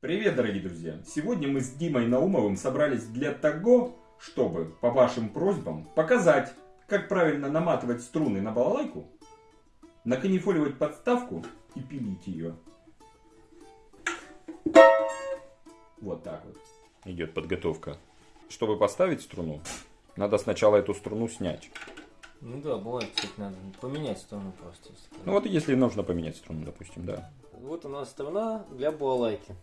Привет, дорогие друзья! Сегодня мы с Димой Наумовым собрались для того, чтобы, по вашим просьбам, показать, как правильно наматывать струны на балалайку, наканифоливать подставку и пилить ее. Вот так вот идет подготовка. Чтобы поставить струну, надо сначала эту струну снять. Ну да, бывает, кстати, надо поменять струну просто. Ну вот если нужно поменять струну, допустим, да. Вот у нас струна для балалайки.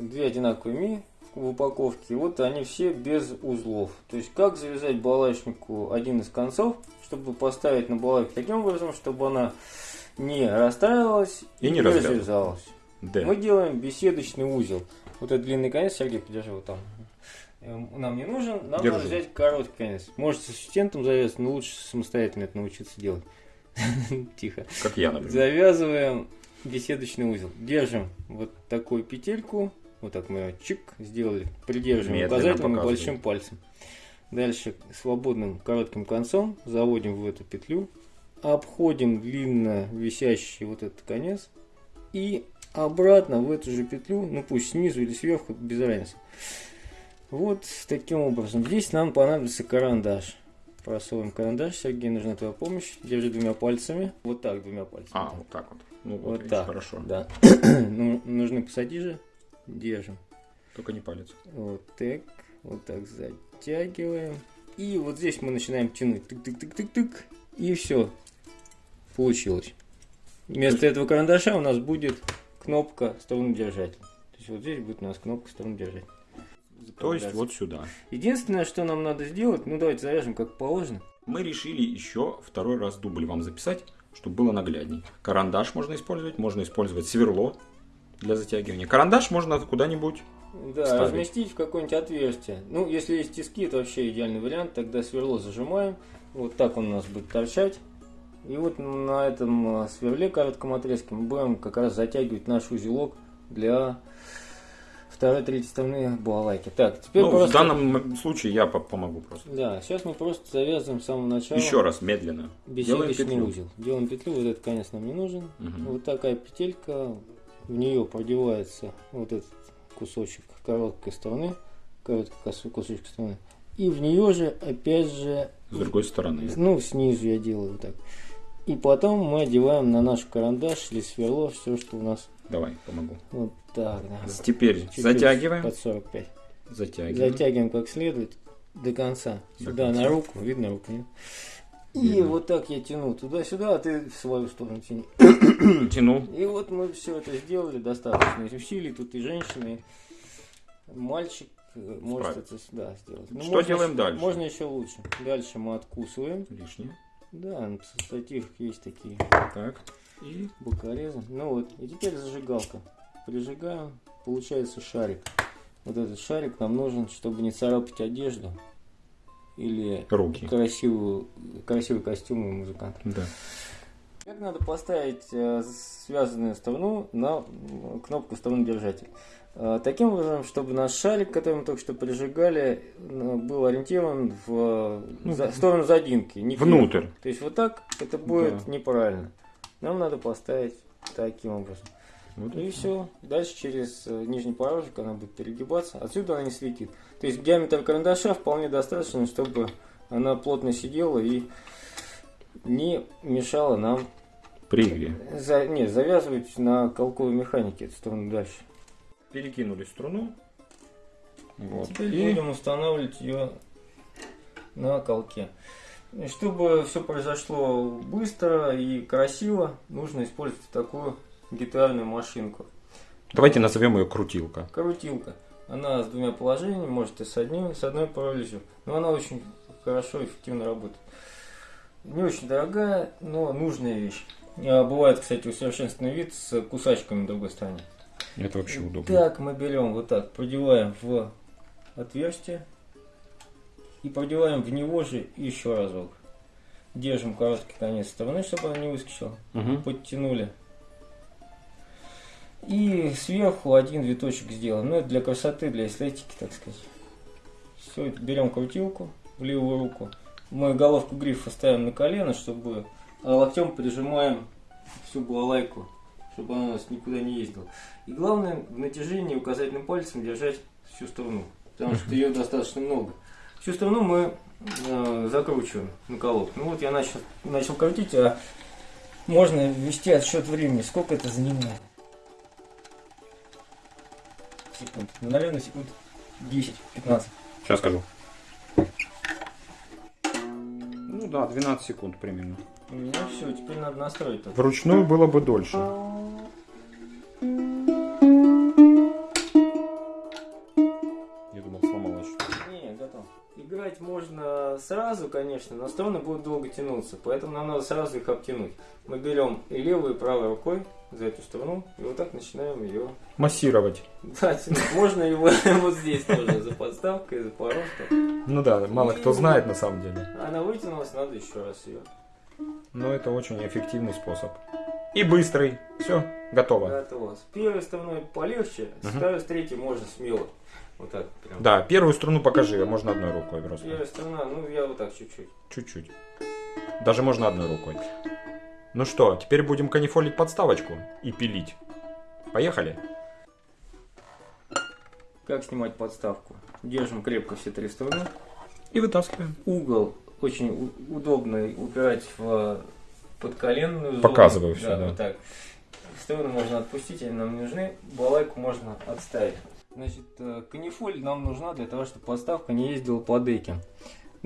Две одинаковые ми в упаковке. Вот они все без узлов. То есть как завязать балалайчнику один из концов, чтобы поставить на балалайку таким образом, чтобы она не расстраивалась И не развязывалась. развязалась. Да. Мы делаем беседочный узел. Вот этот длинный конец, Сергей, подержи вот там. Эм, Нам не нужен, нам Держу. надо взять короткий конец. Можете с ассистентом завязать, но лучше самостоятельно это научиться делать. Тихо. Как я, например. Завязываем беседочный узел. Держим вот такую петельку. Вот так мы ее чик сделали. Придерживаем Медленно указательным и показывай. большим пальцем. Дальше свободным коротким концом заводим в эту петлю. Обходим длинно висящий вот этот конец. И обратно в эту же петлю, ну пусть снизу или сверху, без разницы. Вот таким образом. Здесь нам понадобится карандаш. Просовываем карандаш. Сергей, нужна твоя помощь. Держи двумя пальцами. Вот так, двумя пальцами. А, вот так вот. Ну вот, Вот так. хорошо. Да. ну, нужны пассатижи. Держим. Только не палец. Вот так. Вот так затягиваем. И вот здесь мы начинаем тянуть. Тык-тык-тык-тык-тык. И все. Получилось. Вместо этого карандаша у нас будет кнопка струнодержатель. То есть вот здесь будет у нас кнопка струнодержатель. То есть вот сюда. Единственное, что нам надо сделать, ну давайте завяжем как положено. Мы решили еще второй раз дубль вам записать, чтобы было наглядней. Карандаш можно использовать, можно использовать сверло для затягивания. Карандаш можно куда-нибудь. Да, Вставить. разместить в какое-нибудь отверстие. Ну, если есть тиски, это вообще идеальный вариант. Тогда сверло зажимаем. Вот так он у нас будет торчать. И вот на этом сверле коротком отрезке мы будем как раз затягивать наш узелок для второй, третьей стороны балалайки. Так, теперь Ну, просто... В данном случае я по- помогу просто. Да, сейчас мы просто завязываем с самого начала Еще раз, медленно. Делаем петлю. узел. Делаем петлю, вот этот конец нам не нужен. Мгм. Вот такая петелька, в нее продевается вот этот кусочек короткой стороны, короткий кусочек стороны. И в нее же, опять же, С другой стороны. ну, снизу я делаю вот так. И потом мы одеваем на наш карандаш или сверло все, что у нас Давай, помогу. вот так, да. Теперь Чуть-чуть затягиваем. Под 45. Затягиваем. Затягиваем как следует до конца. До Сюда конца. на руку, видно руку, нет? И Видно. вот так я тяну туда-сюда, а ты в свою сторону тяни. Тянул. И вот мы все это сделали, достаточно усилий, тут и женщины, и мальчик э, может это да, сделать. Ну, Что можно делаем еще- дальше? Можно еще лучше. Дальше мы откусываем. Лишнее. Да, на стативах есть такие Так. И бокорезы. Ну вот, и теперь зажигалка. Прижигаем, получается шарик. Вот этот шарик нам нужен, чтобы не царапать одежду или руки. красивую, красивый костюм у музыканта. Да. Как надо поставить э, связанную струну на кнопку струнодержатель? Э, Таким образом, чтобы наш шарик, который мы только что прижигали, э, был ориентирован в Ну, за- сторону задинки. не. Внутрь. То есть вот так это будет Да. неправильно. Нам надо поставить таким образом. Вот И все. Дальше через э, нижний порожек она будет перегибаться. Отсюда она не светит. То есть диаметр карандаша вполне достаточно, чтобы она плотно сидела и не мешала нам При игре. за, не, завязывать на колковой механике эту сторону дальше. Перекинули струну. Вот. Теперь И будем устанавливать ее на колке. Чтобы все произошло быстро и красиво, нужно использовать такую гитарную машинку. давайте назовем ее крутилка. Крутилка. Она с двумя положениями, может и с одним, с одной прорезью. Но она очень хорошо и эффективно работает. Не очень дорогая, но нужная вещь. А Бывает, кстати, усовершенствованный вид с кусачками на другой стороне. Это вообще удобно. Так, мы берем вот так, продеваем в отверстие и продеваем в него же еще разок. Держим короткий конец стороны, чтобы она не выскочила. Мгм. Подтянули. И сверху один виточек сделаем. Ну, это для красоты, для эстетики, так сказать. Все, берем крутилку в левую руку. Мы головку грифа ставим на колено, чтобы а локтем прижимаем всю балалайку чтобы она у нас никуда не ездила. И главное в натяжении указательным пальцем держать всю струну, потому что ее достаточно много. Всю струну мы э, закручиваем на колодку. Ну вот я начал, начал крутить, а можно ввести отсчет времени. Сколько это занимает? Секунд. Ну, наверное, секунд 10-15. Сейчас скажу. Ну да, 12 секунд примерно. У меня все, теперь надо настроить только. Вручную было бы дольше. Я думал, сломалось что Не, готов. Играть можно сразу, конечно, но струны будут долго тянуться, поэтому нам надо сразу их обтянуть. Мы берем и левой, и правой рукой за эту струну, и вот так начинаем ее Массировать. да, тянуть. Можно его вот здесь тоже, за подставкой, за порожком. Ну да, мало кто знает на самом деле. Она вытянулась, надо еще раз ее. Но это очень эффективный способ. И быстрый. Все, готово. Готово. С первой стороной полегче, с Мгм. второй, с третьей можно смело. Вот так прям. Да, первую струну покажи, можно одной рукой просто. Первая сторона, ну я вот так чуть-чуть. Чуть-чуть. Даже можно одной рукой. Ну что, теперь будем канифолить подставочку и пилить. Поехали. Как снимать подставку? Держим крепко все три стороны. И вытаскиваем. угол очень удобно упирать в подколенную зону. Показываю всё, да. вот так. Стороны можно отпустить, они нам не нужны. Балайку можно отставить. Значит, э, канифоль нам нужна для того, чтобы подставка не ездила по деке.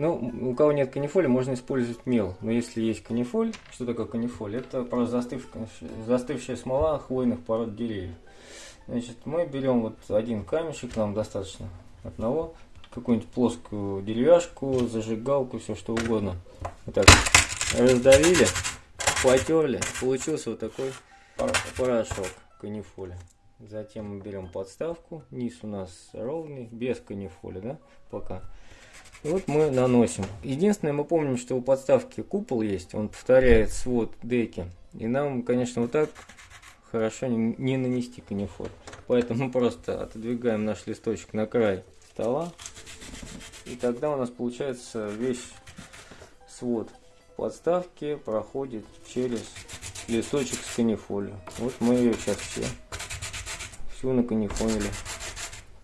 Ну, у кого нет канифоли, можно использовать мел. Но если есть канифоль, что такое канифоль? Это просто застывшая, застывшая смола хвойных пород деревьев. Значит, мы берем вот один камешек, нам достаточно одного, какую-нибудь плоскую деревяшку, зажигалку, все что угодно. Вот так раздавили, потерли, получился вот такой пор- порошок канифоли. Затем мы берем подставку, низ у нас ровный, без канифоли, да, пока. И вот мы наносим. Единственное, мы помним, что у подставки купол есть, он повторяет свод деки. И нам, конечно, вот так хорошо не, не нанести канифоль. Поэтому мы просто отодвигаем наш листочек на край стола. И тогда у нас получается весь свод подставки проходит через листочек с канифолью. Вот мы ее сейчас все всю наканифолили.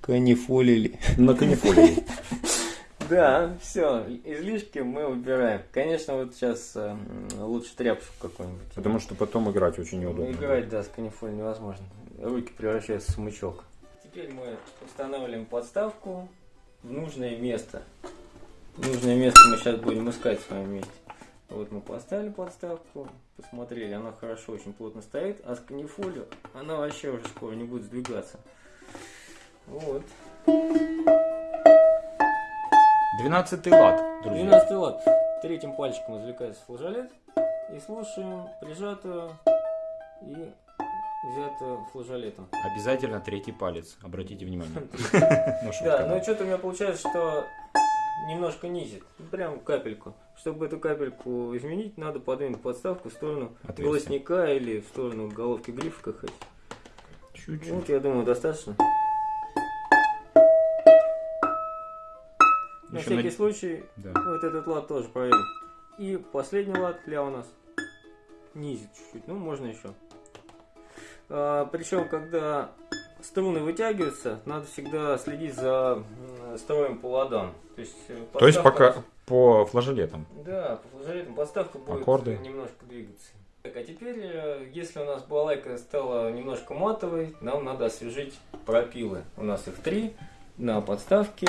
Канифолили. На канифолии. Да, все, излишки мы убираем. Конечно, вот сейчас э, м, лучше тряпочку какую-нибудь. Потому что потом играть очень неудобно. Играть, да, с канифоль невозможно. Руки превращаются в смычок. Теперь мы устанавливаем подставку в нужное место. Нужное место мы сейчас будем искать с вами вместе. Вот мы поставили подставку, посмотрели, она хорошо, очень плотно стоит, а с канифолью она вообще уже скоро не будет сдвигаться. Вот. 12 лад, друзья. 12 лад. Третьим пальчиком извлекается флажолет и слушаем прижатую и взятую флажолетом. Обязательно третий палец, обратите внимание. Ну, Да, но что-то у меня получается, что немножко низит. Ну, Прям капельку. Чтобы эту капельку изменить, надо подвинуть подставку в сторону голосника или в сторону головки грифа, как хотите. Чуть-чуть. Вот, я думаю, достаточно. На Еще всякий на- случай, Да. вот этот лад тоже проверим. И последний лад ля у нас низит чуть-чуть, ну можно еще. причем, когда струны вытягиваются, надо всегда следить за строем по ладам. То есть, э, То есть подставка- пока по флажолетам. Да, по флажолетам подставка будет Аккорды. немножко двигаться. Так, а теперь, э, если у нас балалайка стала немножко матовой, нам надо освежить пропилы. У нас их три на подставке.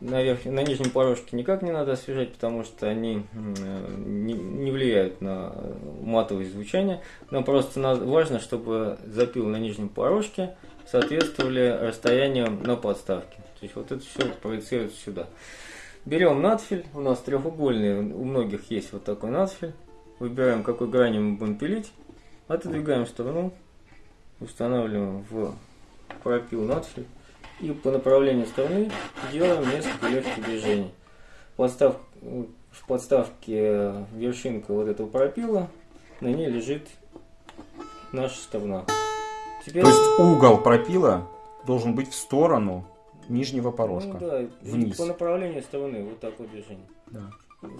На, верх... на нижнем порожке никак не надо освежать, потому что они не, влияют на матовое звучание. Нам просто важно, чтобы запилы на нижнем порожке соответствовали расстояниям на подставке. То есть вот это все проецируется сюда. Берем надфиль, у нас треугольный, у многих есть вот такой надфиль. Выбираем, какой грани мы будем пилить. Отодвигаем сторону. Устанавливаем в пропил надфиль. И по направлению стороны делаем несколько легких движений. Подстав, в подставке вершинка вот этого пропила, на ней лежит наша сторона. Теперь, То есть угол пропила должен быть в сторону нижнего ну порожка. да, и вниз. по направлению стороны вот такое движение. Да.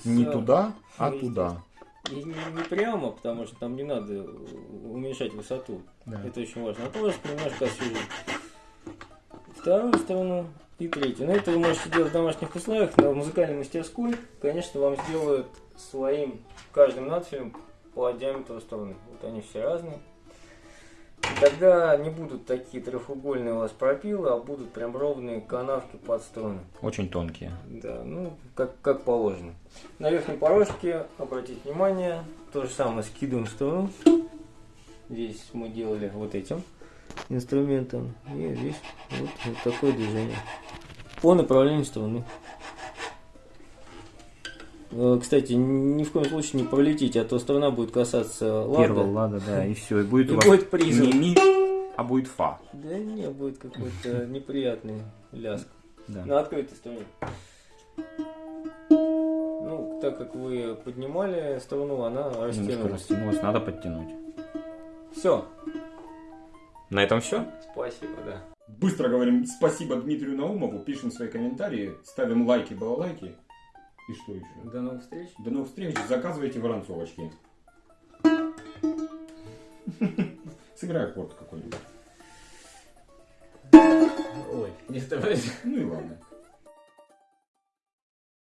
С- Не туда, а Ну, туда. И не, не прямо, потому что там не надо уменьшать высоту. Да. Это очень важно. А просто немножко освежить. Вторую сторону и третью. Но это вы можете делать в домашних условиях. На музыкальной мастерской, конечно, вам сделают своим каждым надфилем по диаметру стороны. Вот они все разные. И тогда не будут такие трехугольные у вас пропилы, а будут прям ровные канавки под струны. Очень тонкие. Да, ну, как, как положено. На верхней порожке, обратите внимание, то же самое скидываем струну. Здесь мы делали вот этим инструментом. И здесь вот, вот такое движение. По направлению струны. Э, Кстати, ни в коем случае не пролетите, а то струна будет касаться лада. Первого лада, да, и все. И будет И у вас будет призм. не ми, а будет фа. Да не, будет какой-то неприятный ляск. Да. На открытой струне. Ну, так как вы поднимали струну, она Немножко растянулась. надо подтянуть. Все. На этом все. Спасибо, да. Быстро говорим спасибо Дмитрию Наумову, пишем свои комментарии, ставим лайки, балалайки. И что еще? До новых встреч. До новых встреч, заказывайте воронцовочки. Сыграй аккорд какой-нибудь. Ой, не вставайте. Ну и ладно.